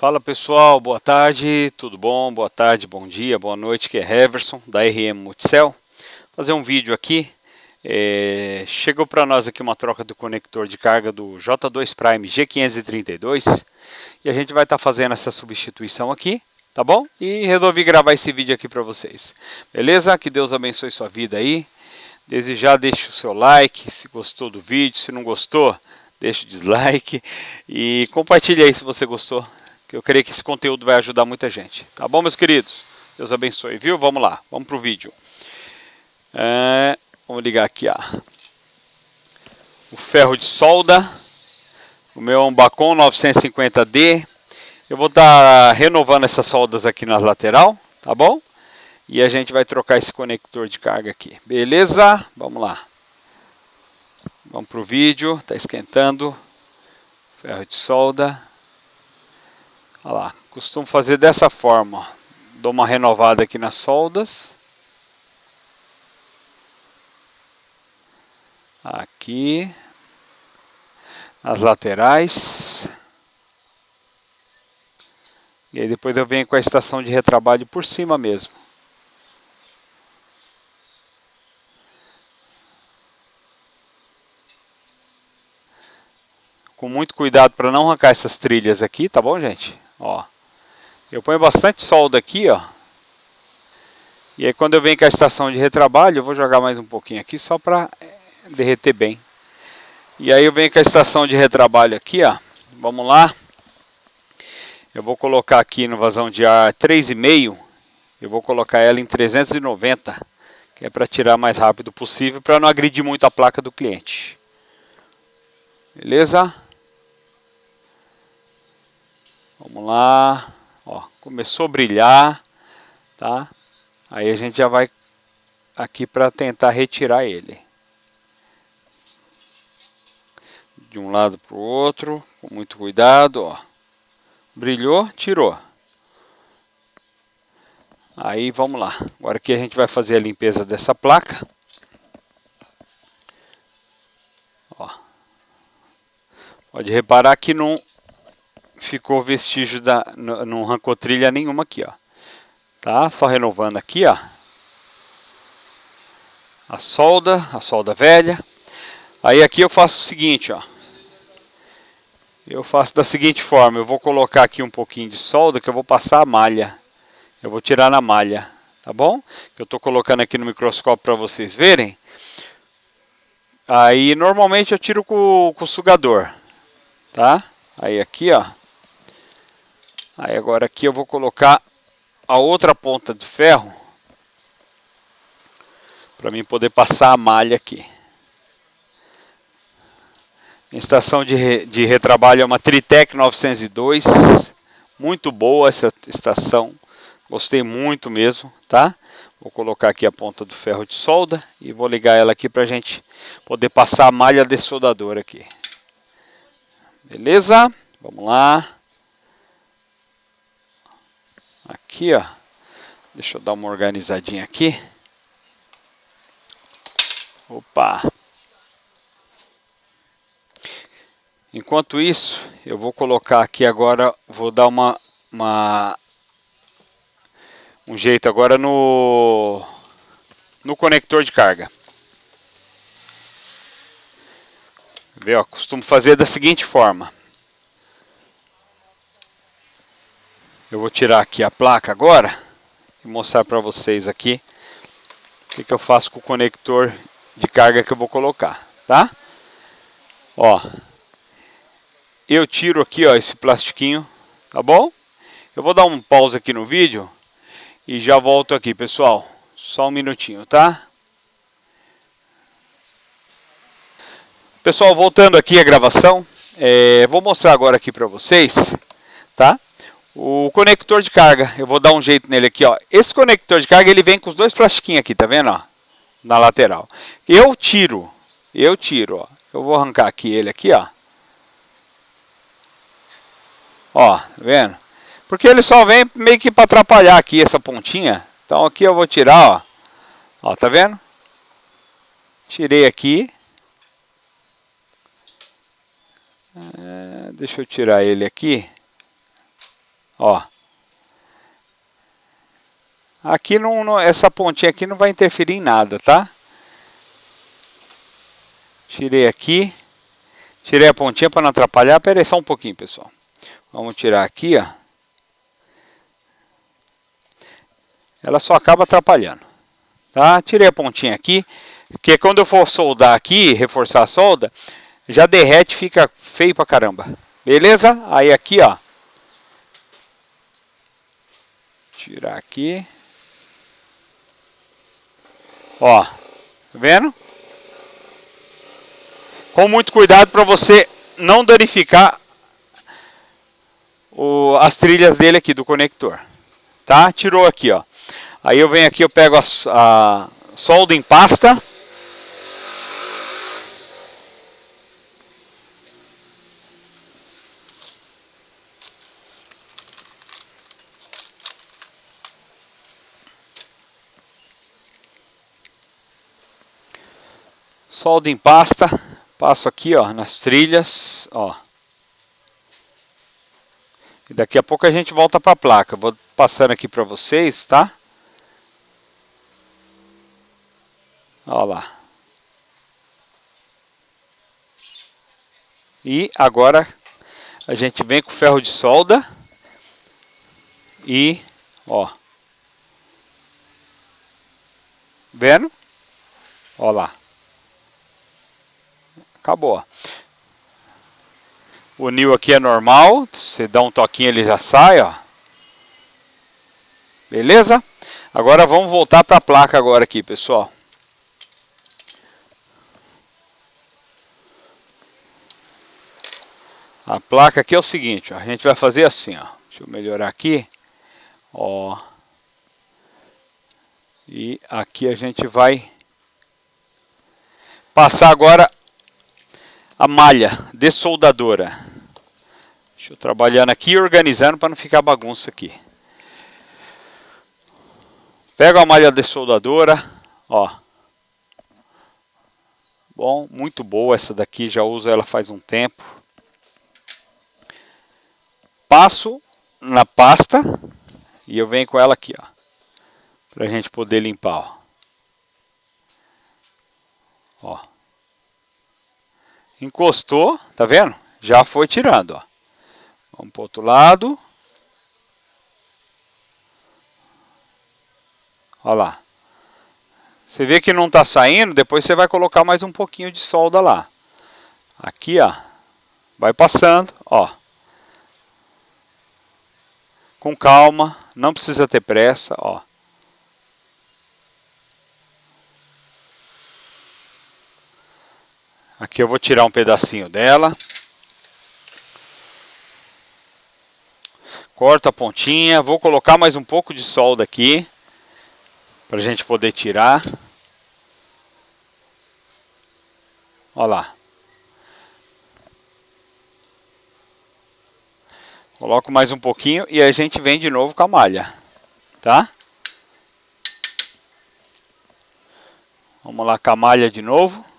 Fala pessoal, boa tarde, tudo bom? Boa tarde, bom dia, boa noite, que é Heverson da RM Multicell. Fazer um vídeo aqui, é, chegou para nós aqui uma troca do conector de carga do J2 Prime G532 e a gente vai estar tá fazendo essa substituição aqui, tá bom? E resolvi gravar esse vídeo aqui para vocês, beleza? Que Deus abençoe sua vida aí. Desde já deixe o seu like, se gostou do vídeo, se não gostou, deixe o dislike e compartilhe aí se você gostou que eu creio que esse conteúdo vai ajudar muita gente. Tá bom, meus queridos? Deus abençoe, viu? Vamos lá, vamos para o vídeo. É, vamos ligar aqui ó, o ferro de solda, o meu Ambacon 950D. Eu vou estar tá renovando essas soldas aqui na lateral, tá bom? E a gente vai trocar esse conector de carga aqui. Beleza? Vamos lá. Vamos para o vídeo, está esquentando. Ferro de solda. Olha lá, costumo fazer dessa forma. Dou uma renovada aqui nas soldas. Aqui. Nas laterais. E aí depois eu venho com a estação de retrabalho por cima mesmo. Com muito cuidado para não arrancar essas trilhas aqui, tá bom, gente? Ó. Eu ponho bastante solda aqui, ó. E aí quando eu venho com a estação de retrabalho, eu vou jogar mais um pouquinho aqui só para eh, derreter bem. E aí eu venho com a estação de retrabalho aqui, ó. Vamos lá. Eu vou colocar aqui no vazão de ar 3,5. Eu vou colocar ela em 390, que é para tirar mais rápido possível, para não agredir muito a placa do cliente. Beleza? Vamos lá. Ó, começou a brilhar, tá? Aí a gente já vai aqui para tentar retirar ele. De um lado para o outro, com muito cuidado, ó. Brilhou, tirou. Aí vamos lá. Agora aqui a gente vai fazer a limpeza dessa placa. Ó. Pode reparar que não ficou vestígio da não, arrancou trilha nenhuma aqui, ó. Tá? Só renovando aqui, ó. A solda, a solda velha. Aí aqui eu faço o seguinte, ó. Eu faço da seguinte forma, eu vou colocar aqui um pouquinho de solda que eu vou passar a malha. Eu vou tirar na malha, tá bom? Eu estou colocando aqui no microscópio para vocês verem. Aí normalmente eu tiro com, com o sugador, tá? Aí aqui, ó. Aí agora aqui eu vou colocar a outra ponta de ferro para mim poder passar a malha aqui. Estação de, re, de retrabalho é uma Tritec 902, muito boa essa estação, gostei muito mesmo, tá? Vou colocar aqui a ponta do ferro de solda e vou ligar ela aqui para a gente poder passar a malha de soldador aqui. Beleza? Vamos lá. Aqui, ó. Deixa eu dar uma organizadinha aqui. Opa! Enquanto isso, eu vou colocar aqui agora, vou dar uma, uma um jeito agora no no conector de carga. Vê, ó, costumo fazer da seguinte forma. Eu vou tirar aqui a placa agora e mostrar para vocês aqui o que, que eu faço com o conector de carga que eu vou colocar, tá? Ó, eu tiro aqui, ó, esse plastiquinho, tá bom? Eu vou dar um pause aqui no vídeo e já volto aqui, pessoal. Só um minutinho, tá? Pessoal, voltando aqui a gravação, é, vou mostrar agora aqui para vocês, tá? O conector de carga, eu vou dar um jeito nele aqui, ó. Esse conector de carga, ele vem com os dois plastiquinhos aqui, tá vendo, ó? Na lateral. Eu tiro, eu tiro, ó. Eu vou arrancar aqui ele aqui, ó. Ó, tá vendo? Porque ele só vem meio que para atrapalhar aqui essa pontinha. Então aqui eu vou tirar, ó. Ó, tá vendo? Tirei aqui. É, deixa eu tirar ele aqui. Ó. Aqui não, não, essa pontinha aqui não vai interferir em nada, tá? Tirei aqui. Tirei a pontinha para não atrapalhar. Pera aí só um pouquinho, pessoal. Vamos tirar aqui, ó. Ela só acaba atrapalhando. Tá? Tirei a pontinha aqui. Que quando eu for soldar aqui, reforçar a solda, já derrete fica feio pra caramba. Beleza? Aí aqui, ó. Tirar aqui. Ó, tá vendo? Com muito cuidado para você não danificar o, as trilhas dele aqui do conector. Tá? Tirou aqui, ó. Aí eu venho aqui, eu pego a, a solda em pasta. Solda em pasta, passo aqui ó, nas trilhas, ó. E daqui a pouco a gente volta para a placa. Vou passando aqui para vocês, tá? Ó lá. E agora a gente vem com ferro de solda e ó. Vendo? Ó lá. Acabou. O nil aqui é normal, você dá um toquinho ele já sai, ó. Beleza? Agora vamos voltar para a placa agora aqui, pessoal. A placa aqui é o seguinte, ó, a gente vai fazer assim, ó. Deixa eu melhorar aqui. Ó. E aqui a gente vai passar agora a malha dessoldadora. Deixa eu trabalhando aqui e organizando para não ficar bagunça aqui. Pego a malha dessoldadora, ó. Bom, muito boa essa daqui, já uso ela faz um tempo. Passo na pasta e eu venho com ela aqui, ó. Pra gente poder limpar, ó. Ó. Encostou, tá vendo? Já foi tirando, ó. Vamos para outro lado. Olha lá. Você vê que não está saindo, depois você vai colocar mais um pouquinho de solda lá. Aqui, ó. Vai passando, ó. Com calma, não precisa ter pressa, ó. Aqui eu vou tirar um pedacinho dela. Corto a pontinha. Vou colocar mais um pouco de solda aqui. Para a gente poder tirar. Olha lá. Coloco mais um pouquinho e a gente vem de novo com a malha. Tá? Vamos lá com a malha de novo.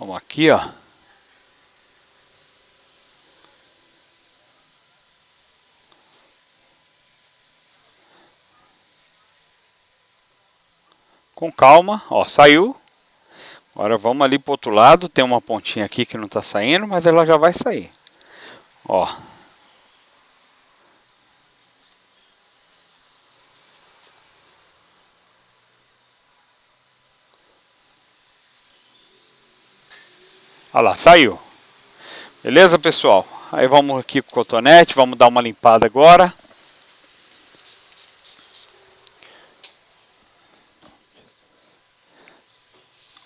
Vamos aqui, ó. Com calma, ó, saiu. Agora vamos ali pro outro lado, tem uma pontinha aqui que não tá saindo, mas ela já vai sair. Ó. Olha lá, saiu. Beleza, pessoal? Aí vamos aqui com o cotonete, vamos dar uma limpada agora.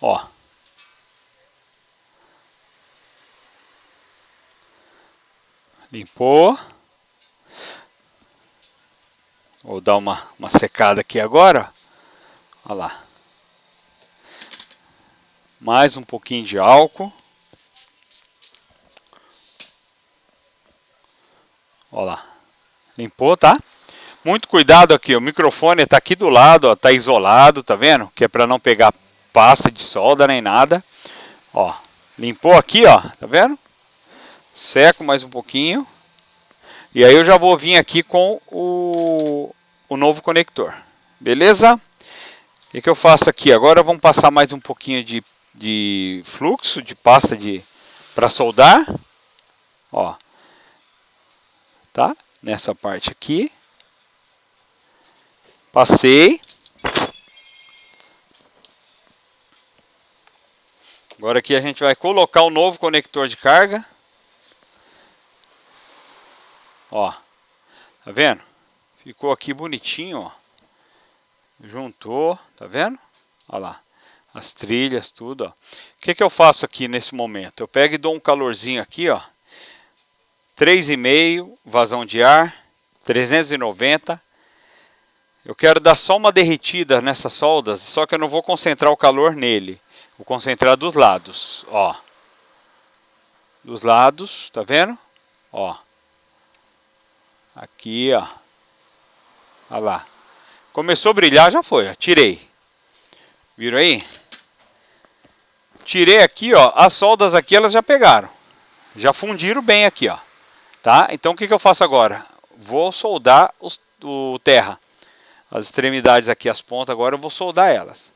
Ó. Limpou. Vou dar uma, uma secada aqui agora. Olha lá. Mais um pouquinho de álcool. Ó lá. Limpou, tá? Muito cuidado aqui, o microfone está aqui do lado, ó, tá isolado, tá vendo? Que é para não pegar pasta de solda nem nada. Ó, limpou aqui, ó, tá vendo? Seco mais um pouquinho. E aí eu já vou vir aqui com o, o novo conector. Beleza? O que, que eu faço aqui? Agora vamos passar mais um pouquinho de, de fluxo, de pasta de para soldar. Ó. Tá? Nessa parte aqui. Passei. Agora aqui a gente vai colocar o novo conector de carga. Ó. Tá vendo? Ficou aqui bonitinho, ó. Juntou, tá vendo? Olha lá. As trilhas, tudo, ó. O que que eu faço aqui nesse momento? Eu pego e dou um calorzinho aqui, ó. 3,5 vazão de ar, 390 eu quero dar só uma derretida nessas soldas, só que eu não vou concentrar o calor nele. Vou concentrar dos lados, ó. Dos lados, tá vendo? Ó. Aqui, ó. Olha lá. Começou a brilhar, já foi, ó. Tirei. Viram aí? Tirei aqui, ó. As soldas aqui, elas já pegaram. Já fundiram bem aqui, ó. Tá? Então, o que, que eu faço agora? Vou soldar os, o terra as extremidades aqui, as pontas, agora eu vou soldar elas.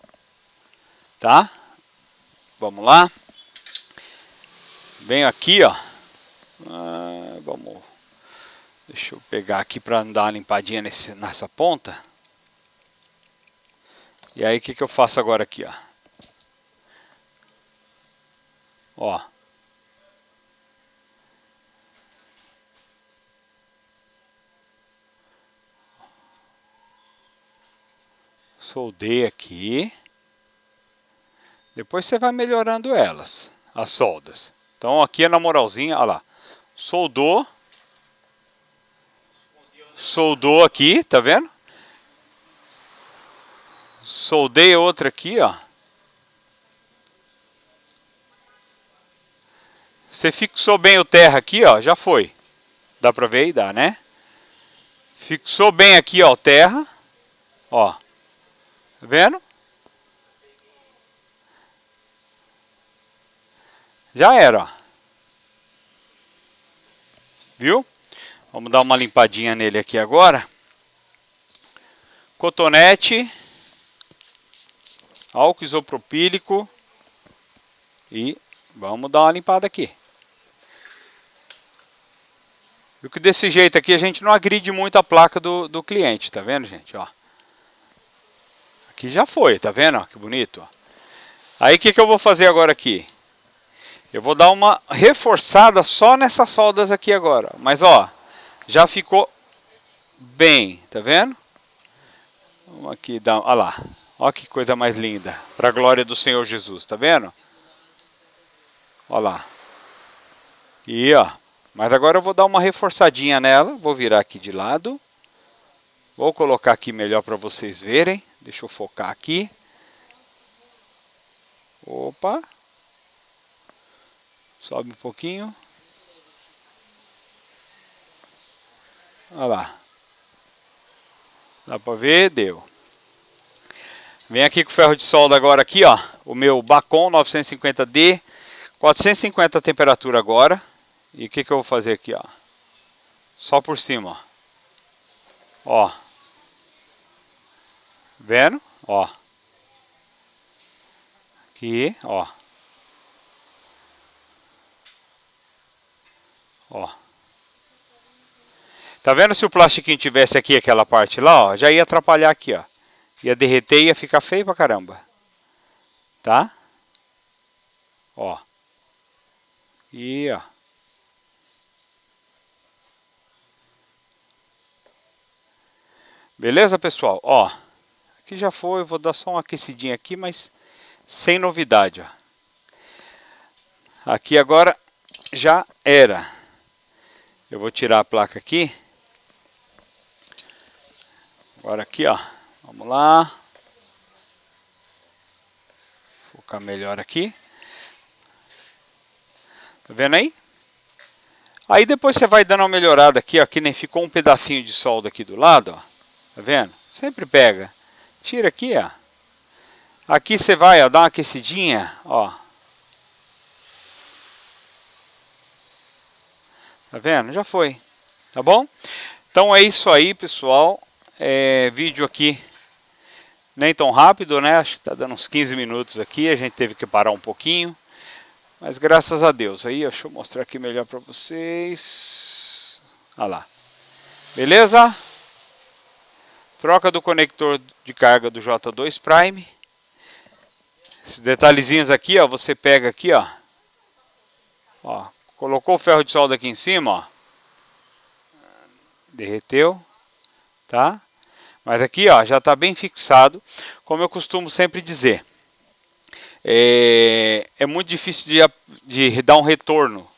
Tá? Vamos lá. Venho aqui, ó. Ah, vamos. Deixa eu pegar aqui para dar uma limpadinha nesse, nessa ponta. E aí, o que, que eu faço agora aqui, ó? Ó. soldei aqui. Depois você vai melhorando elas, as soldas. Então aqui é na moralzinha, olha lá. Soldou. Soldou aqui, tá vendo? Soldei outra aqui, ó. Você fixou bem o terra aqui, ó, já foi. Dá pra ver aí? Dá, né? Fixou bem aqui, ó, o terra. Ó. Tá vendo? Já era, ó. Viu? Vamos dar uma limpadinha nele aqui agora. Cotonete. Álcool isopropílico. E vamos dar uma limpada aqui. Viu que desse jeito aqui a gente não agride muito a placa do, do cliente, tá vendo, gente? Ó. Aqui já foi, tá vendo? Que bonito. Aí o que, que eu vou fazer agora aqui? Eu vou dar uma reforçada só nessas soldas aqui agora. Mas ó, já ficou bem, tá vendo? Vamos aqui dar, olha lá. Olha que coisa mais linda. Para a glória do Senhor Jesus, tá vendo? Olha lá. E ó, mas agora eu vou dar uma reforçadinha nela. Vou virar aqui de lado. Vou colocar aqui melhor para vocês verem. Deixa eu focar aqui. Opa. Sobe um pouquinho. Olha lá. Dá para ver? Deu. Vem aqui com o ferro de solda agora aqui, ó. O meu Bacon 950D. 450 temperatura agora. E o que, que eu vou fazer aqui, ó. Só por cima, ó. Ó. Vendo? Ó. Aqui, ó. Ó. Tá vendo se o plastiquinho tivesse aqui aquela parte lá, ó, já ia atrapalhar aqui, ó. Ia derreter e ia ficar feio pra caramba. Tá? Ó. E, ó. Beleza, pessoal? Ó. Aqui já foi, vou dar só uma aquecidinha aqui, mas sem novidade. Ó. Aqui agora já era. Eu vou tirar a placa aqui. Agora aqui, ó. Vamos lá. Focar melhor aqui. Tá vendo aí? Aí depois você vai dando uma melhorada aqui, ó, que nem ficou um pedacinho de solda aqui do lado, ó. Tá vendo? Sempre pega. Tira aqui, ó. Aqui você vai, ó, dar uma aquecidinha, ó. Tá vendo? Já foi. Tá bom? Então é isso aí, pessoal. É, vídeo aqui nem tão rápido, né? Acho que tá dando uns 15 minutos aqui. A gente teve que parar um pouquinho. Mas graças a Deus. Aí, deixa eu mostrar aqui melhor para vocês. Olha lá. Beleza? Troca do conector de carga do J2 Prime. Esses detalhezinhos aqui, ó, você pega aqui, ó. Ó, colocou o ferro de solda aqui em cima, ó. Derreteu, tá? Mas aqui, ó, já está bem fixado, como eu costumo sempre dizer. É, é muito difícil de, de dar um retorno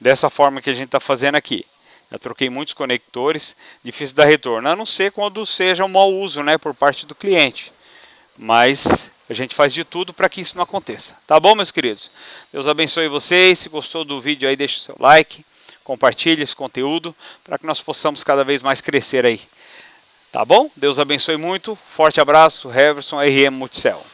dessa forma que a gente está fazendo aqui. Já troquei muitos conectores, difícil dar retorno, a não ser quando seja um mau uso né, por parte do cliente. Mas a gente faz de tudo para que isso não aconteça. Tá bom, meus queridos? Deus abençoe vocês. Se gostou do vídeo aí, deixe o seu like, compartilhe esse conteúdo para que nós possamos cada vez mais crescer aí. Tá bom? Deus abençoe muito. Forte abraço. Heverson RM Multicel.